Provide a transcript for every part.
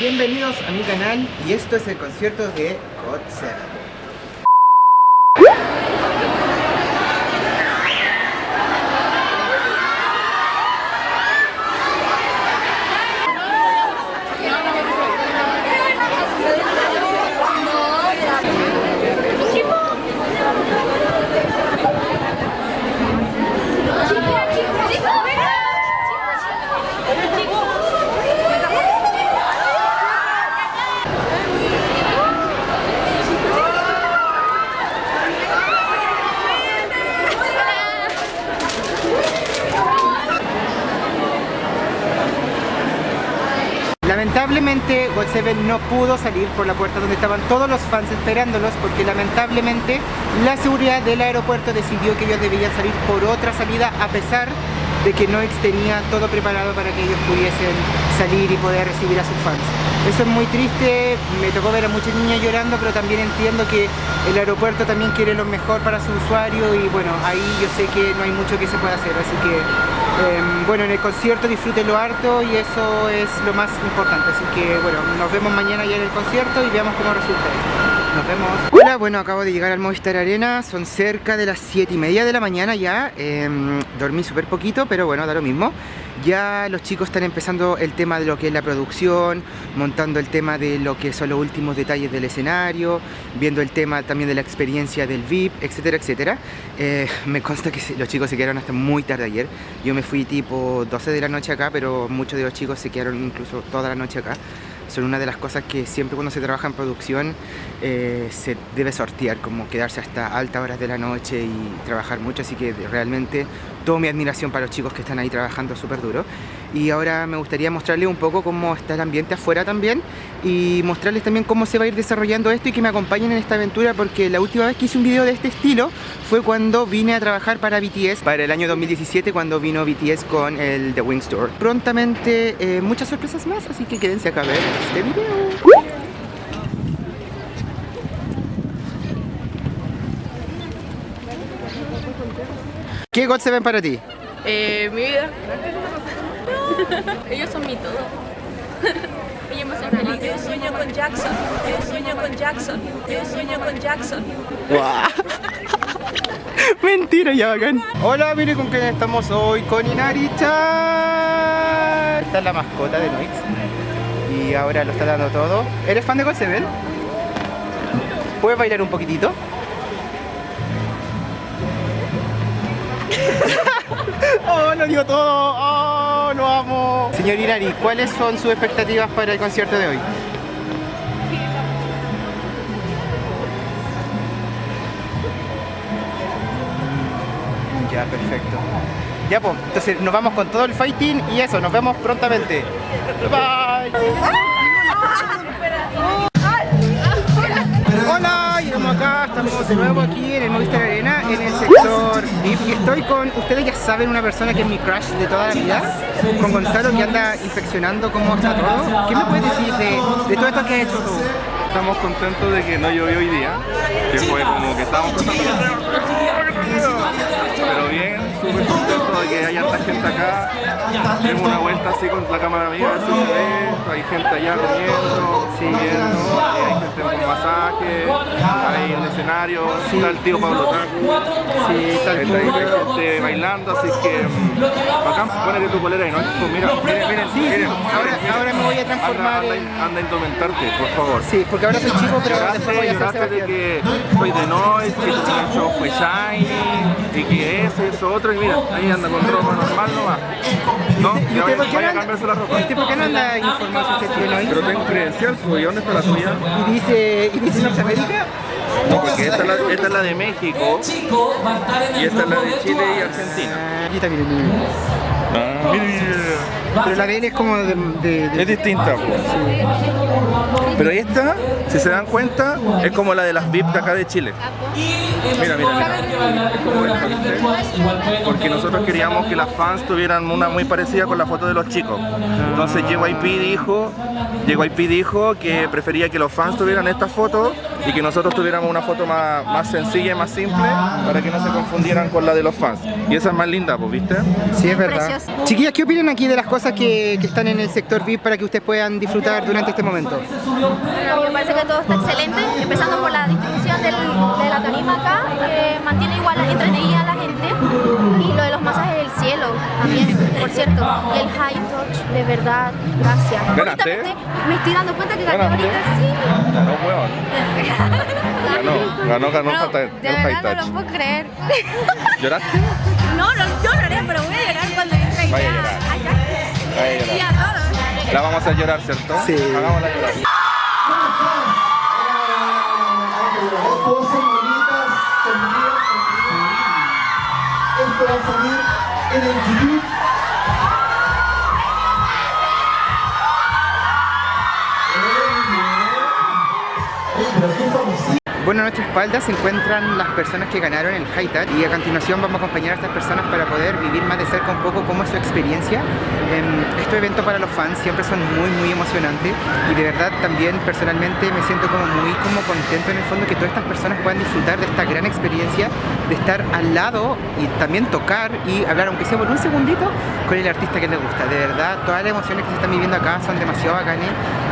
Bienvenidos a mi canal y esto es el concierto de God. Lamentablemente God7 no pudo salir por la puerta donde estaban todos los fans esperándolos porque lamentablemente la seguridad del aeropuerto decidió que ellos debían salir por otra salida a pesar de que no tenía todo preparado para que ellos pudiesen salir y poder recibir a sus fans. Eso es muy triste, me tocó ver a muchas niñas llorando, pero también entiendo que el aeropuerto también quiere lo mejor para su usuario y bueno, ahí yo sé que no hay mucho que se pueda hacer, así que Em, bueno, en el concierto disfrútenlo harto y eso es lo más importante. Así que bueno, nos vemos mañana ya en el concierto y veamos cómo resulta esto. Nos vemos. Hola, bueno, acabo de llegar al Movistar Arena, son cerca de las 7 y media de la mañana ya. Em, dormí súper poquito, pero bueno, da lo mismo. Ya los chicos están empezando el tema de lo que es la producción, montando el tema de lo que son los últimos detalles del escenario, viendo el tema también de la experiencia del VIP, etcétera, etcétera. Eh, me consta que los chicos se quedaron hasta muy tarde ayer. Yo me fui tipo 12 de la noche acá, pero muchos de los chicos se quedaron incluso toda la noche acá son una de las cosas que siempre cuando se trabaja en producción eh, se debe sortear, como quedarse hasta altas horas de la noche y trabajar mucho, así que realmente toda mi admiración para los chicos que están ahí trabajando súper duro. Y ahora me gustaría mostrarles un poco cómo está el ambiente afuera también y mostrarles también cómo se va a ir desarrollando esto y que me acompañen en esta aventura porque la última vez que hice un video de este estilo fue cuando vine a trabajar para BTS para el año 2017 cuando vino BTS con el The Wings Tour. Prontamente eh, muchas sorpresas más, así que quédense acá a ver este video. ¿Qué God se ven para ti? Eh, mi vida. Ellos son mi todo. Ellos me hacen feliz. Yo sueño con Jackson. Yo sueño con Jackson. Yo sueño con Jackson. Mentira, ya bacán. Hola, mire con quién estamos hoy. Con Inaricha. Esta es la mascota de Noix. Y ahora lo está dando todo. ¿Eres fan de God Seven? ¿Puedes bailar un poquitito? oh, lo dio todo. Oh, lo amo. Señor Irari, ¿cuáles son sus expectativas para el concierto de hoy? Ya, perfecto. Ya, pues, entonces nos vamos con todo el fighting y eso, nos vemos prontamente. Bye. Hola, estamos acá, estamos de nuevo aquí en el Movistar Arena, en el sector VIP y estoy con, ustedes ya saben, una persona que es mi crush de toda la vida, con Gonzalo que anda inspeccionando cómo está todo. ¿Qué me puedes decir de, de todo esto que has hecho tú? Estamos contentos de que no llovió hoy día, que fue como que estábamos pero bien, súper contento de que haya tanta gente acá. Tengo una vuelta así con la cámara mía, así se ve, hay gente allá comiendo, siguiendo, escenario, está el tío Pablo Tacu, sí, está el tío. hay gente bailando, así que mm, bacán, ponete tu polera y no, pues mira, miren, miren, Sí, miren, sí, ahora, ahora me voy a transformar anda, en... anda, anda a indumentarte, por favor. Sí, porque ahora soy chico, pero después voy a Lloraste, lloraste de que soy de Noise, que tu show fue Shiny, y que eso, eso, otro, y mira, ahí anda con ropa normal nomás. No, ¿Y vaya, por qué vaya a cambiarse la ropa. ¿Y por qué no anda informado si usted tiene Pero ahí? tengo credencial, pues, ¿y dónde está la tuya? Y dice, y dice Norteamérica. No, porque esta es la, esta es la de México, y esta es la de Chile y Argentina. Ah, Aquí también, mire, mire. Ah. Pero la de él es como de... de- de- Es distinta, pues. Pero esta, si se dan cuenta, es como la de las VIP de acá de Chile. Mira, mira, mira. Porque nosotros queríamos que las fans tuvieran una muy parecida con la foto de los chicos. Entonces JYP dijo, JYP dijo que prefería que los fans tuvieran esta foto y que nosotros tuviéramos una foto más, más sencilla y más simple para que no se confundieran con la de los fans. Y esa es más linda, ¿viste? Sí, es verdad. Precioso. Chiquillas, ¿qué opinan aquí de las cosas que, que están en el sector VIP para que ustedes puedan disfrutar durante este momento? Bueno, me parece que todo está excelente, empezando por la distribución del, de la tarima acá, que mantiene igual entretenida a la gente, y lo de los masajes del cielo también, por cierto, y el high touch, de verdad, gracias. ¿Ganaste? Ahorita me estoy, dando cuenta que gané ¿Ganaste? ahorita, sí. Ganó, weón. Ganó, ganó, ganó el high- de el high verdad no touch. lo puedo creer. ¿Lloraste? Vaya a llorar. Vaya a llorar. La vamos a hacer llorar, ¿cierto? Sí. Hagámosla llorar. Esto va a salir en el YouTube. Ey, pero qué famosísimo. Bueno, a nuestra espalda se encuentran las personas que ganaron el High y a continuación vamos a acompañar a estas personas para poder vivir más de cerca un poco cómo es su experiencia. Em, Estos eventos para los fans siempre son muy muy emocionantes y de verdad también personalmente me siento como muy como contento en el fondo que todas estas personas puedan disfrutar de esta gran experiencia de estar al lado y también tocar y hablar aunque sea por un segundito con el artista que les gusta. De verdad, todas las emociones que se están viviendo acá son demasiado bacanes.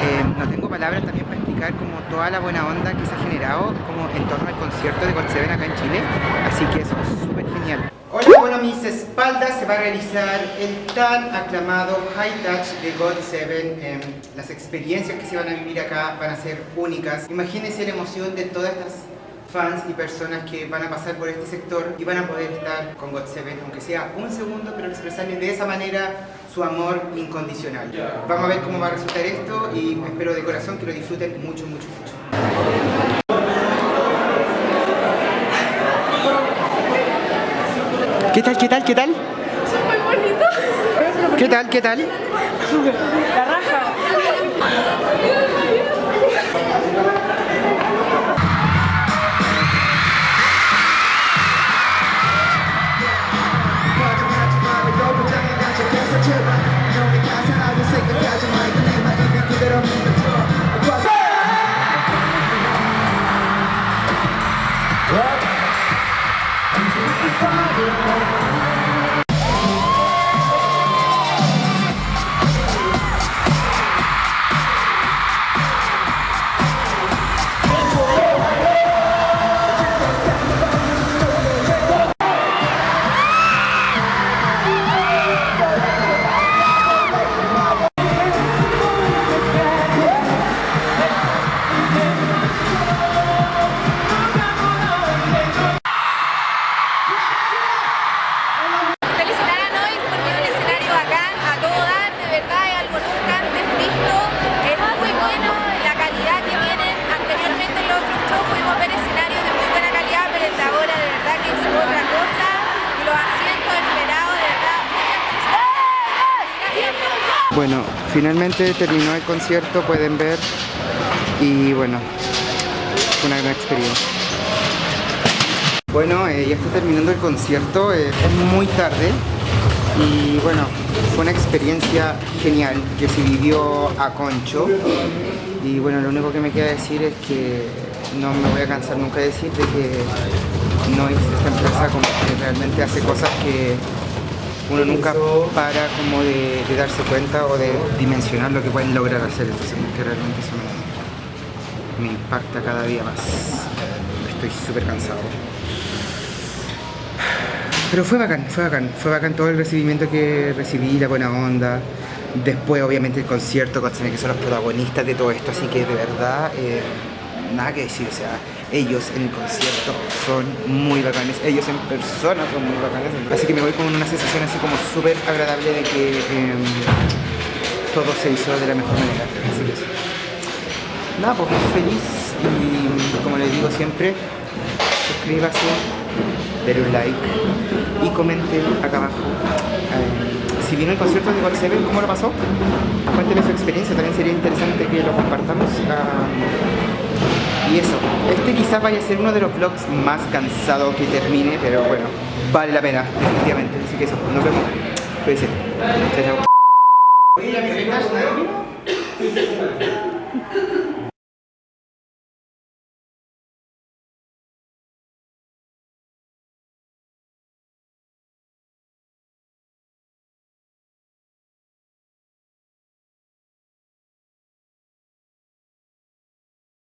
Em, no tengo palabras también para explicar como toda la buena onda que se ha generado como en torno al concierto de God Seven acá en Chile. Así que eso es súper genial. Hola, bueno, mis espaldas se va a realizar el tan aclamado High Touch de God Seven. Em, las experiencias que se van a vivir acá van a ser únicas. Imagínense la emoción de todas estas fans y personas que van a pasar por este sector y van a poder estar con God Seven, aunque sea un segundo, pero expresarles de esa manera su amor incondicional. Vamos a ver cómo va a resultar esto y espero de corazón que lo disfruten mucho, mucho, mucho. ¿Qué tal, qué tal, qué tal? Muy bonito. ¿Qué tal, qué tal? La raja. Bueno, finalmente terminó el concierto, pueden ver. Y bueno, fue una gran experiencia. Bueno, eh, ya está terminando el concierto, eh, es muy tarde. Y bueno, fue una experiencia genial que se vivió a Concho. Y bueno, lo único que me queda decir es que no me voy a cansar nunca de decir de que no es esta empresa como que realmente hace cosas que uno nunca para como de, de darse cuenta o de dimensionar lo que pueden lograr hacer. Entonces que realmente eso me, me impacta cada día más. Estoy súper cansado. Pero fue bacán, fue bacán, fue bacán todo el recibimiento que recibí, la buena onda. Después, obviamente, el concierto, con que son los protagonistas de todo esto, así que de verdad, eh, nada que decir. O sea, ellos en el concierto son muy bacanes, ellos en persona son muy bacanes. Así que me voy con una sensación así como súper agradable de que eh, todo se hizo de la mejor manera. Así que eso. Nada, pues feliz y como les digo siempre, suscríbase, denle un like y comente acá abajo eh, si vino el concierto de God Seven, ¿cómo lo pasó? Cuénteme su experiencia, también sería interesante que lo compartamos. Ah, y eso, este quizás vaya a ser uno de los vlogs más cansados que termine, pero bueno, vale la pena, definitivamente. Así que eso, nos vemos. Cuídense. Chao, chao.